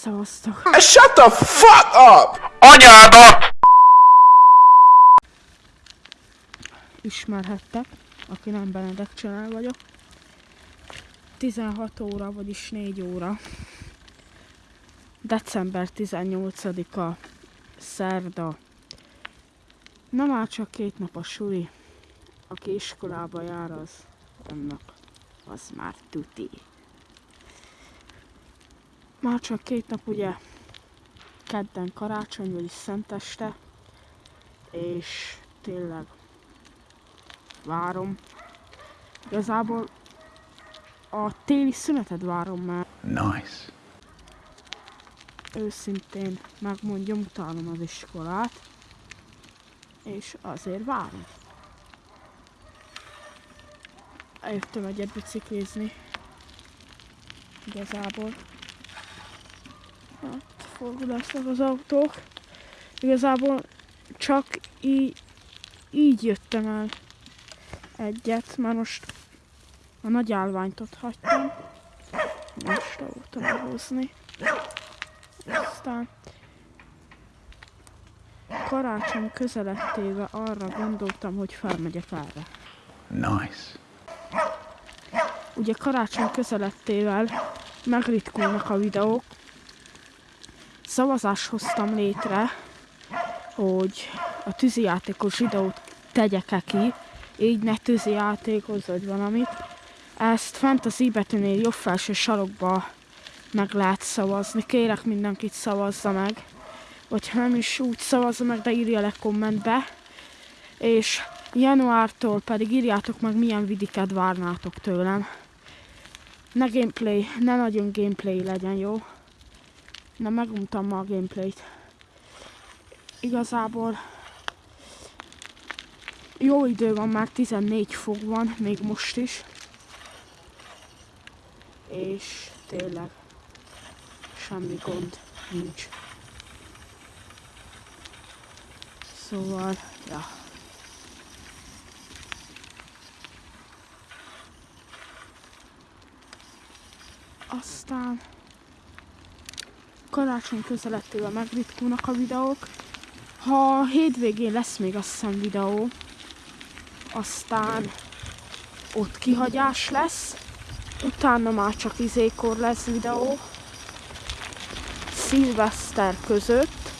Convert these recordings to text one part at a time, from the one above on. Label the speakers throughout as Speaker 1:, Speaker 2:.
Speaker 1: Szavaztok.
Speaker 2: Shut the fuck up!
Speaker 3: Anyádat!
Speaker 1: Ismerhettek, aki nem Benedek Csenál vagyok. 16 óra, vagyis 4 óra. December 18-a, szerda. Na már csak két nap a suli. Aki iskolába jár, az annak az már tuti. Már csak két nap ugye kedden karácsony, vagyis szenteste, és tényleg várom. Igazából a téli szünetet várom már.
Speaker 2: Nice.
Speaker 1: Őszintén megmondjam, utálom az iskolát. És azért várom. Eljöttem egyet biciklizni. Igazából. Hát, forgulásnak az autók. Igazából csak így, így jöttem el egyet, mert most a nagy állványt ott hagytam. Most voltam elhozni. Aztán karácsony közelettével arra gondoltam, hogy felmegyek erre.
Speaker 2: Nice.
Speaker 1: Ugye karácsony közelettével megritkulnak a videók. Szavazást hoztam létre, hogy a tűzijátékos videót tegyek-e ki, így ne tűzijátékhoz vagy valamit. Ezt fent az i betűnél jobb felső sarokba meg lehet szavazni. Kérek mindenkit szavazza meg. Vagy ha nem is úgy szavazza meg, de írja le kommentbe. És januártól pedig írjátok meg milyen vidiket várnátok tőlem. Ne gameplay, ne nagyon gameplay legyen, jó? Na meguntam ma a gameplayt. Igazából jó idő van, már 14 fok van, még most is. És tényleg semmi gond nincs. Szóval, ja. Aztán karácsony közelettével megritkulnak a videók. Ha hétvégén lesz még azt hiszem videó, aztán ott kihagyás lesz, utána már csak izékor lesz videó, szilveszter között,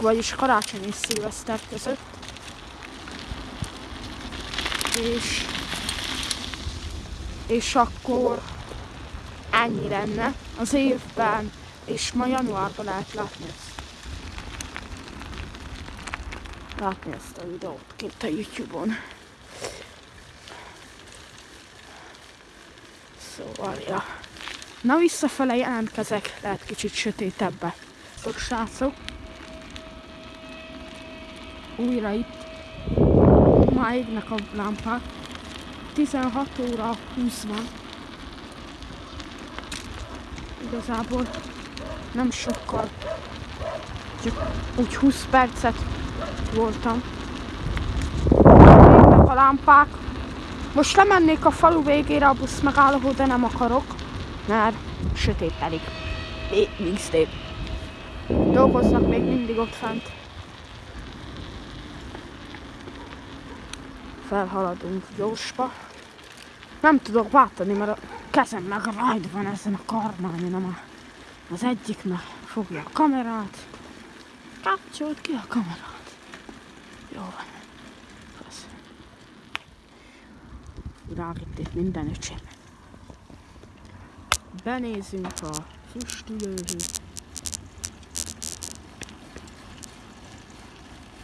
Speaker 1: vagyis karácsony és szilveszter között, és, és akkor ennyi lenne az évben, és ma januárban lehet látni ezt. Látni ezt a videót kint a Youtube-on. Szóval, ja. Na visszafele jelentkezek, lehet kicsit sötétebbe. Sok srácok. Újra itt. Már égnek a lámpák. 16 óra 20 van. Igazából nem sokkal. Csak úgy 20 percet voltam. A lámpák. Most lemennék a falu végére a busz megállóhoz, de nem akarok, mert sötétedik. Még szép. Dolgoznak még mindig ott fent. Felhaladunk gyorsba. Nem tudok váltani, mert a kezem meg rajt van ezen a karmányon, nem az egyik meg fogja a kamerát. Kapcsolt ki a kamerát. Jó van. Rávitt itt minden öcsém. Benézünk a füstülőhöz.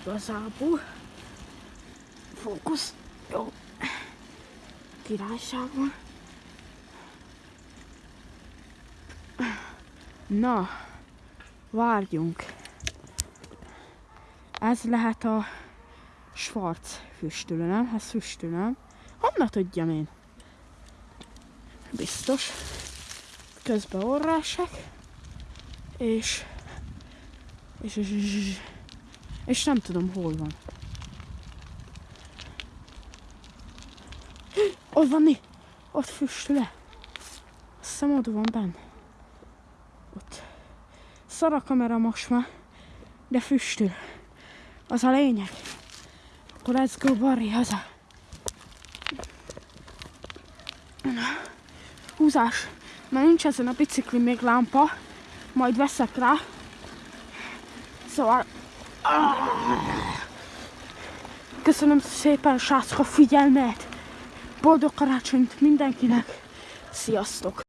Speaker 1: Igazából. Fókusz. Jó. Királyságban. Na, várjunk. Ez lehet a Schwarz füstölő, nem? Ez füstölő, nem? Honnan tudjam én? Biztos. Közben orrásek. És... És, és, és, és nem tudom hol van. Ott van? Ott füstül le. Azt hiszem ott van benne. Ott. szar a kamera most már, de füstül. Az a lényeg. Akkor let's go Barry haza. Húzás. Mert nincs ezen a bicikli még lámpa. Majd veszek rá. Szóval... Köszönöm szépen srácok a figyelmet. Boldog karácsonyt mindenkinek. Sziasztok!